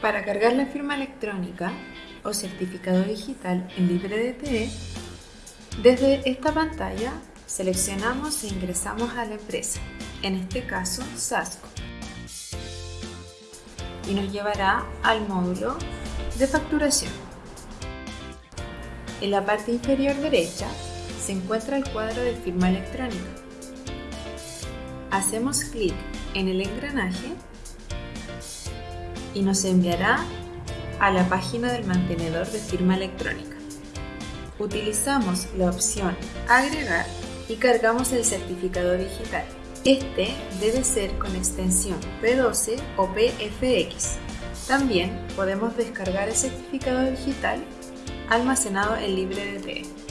Para cargar la firma electrónica o certificado digital en LibreDTE, desde esta pantalla seleccionamos e ingresamos a la empresa, en este caso Sasco, y nos llevará al módulo de facturación. En la parte inferior derecha se encuentra el cuadro de firma electrónica. Hacemos clic en el engranaje y nos enviará a la página del mantenedor de firma electrónica. Utilizamos la opción Agregar y cargamos el certificado digital. Este debe ser con extensión P12 o PFX. También podemos descargar el certificado digital almacenado en LibreDT.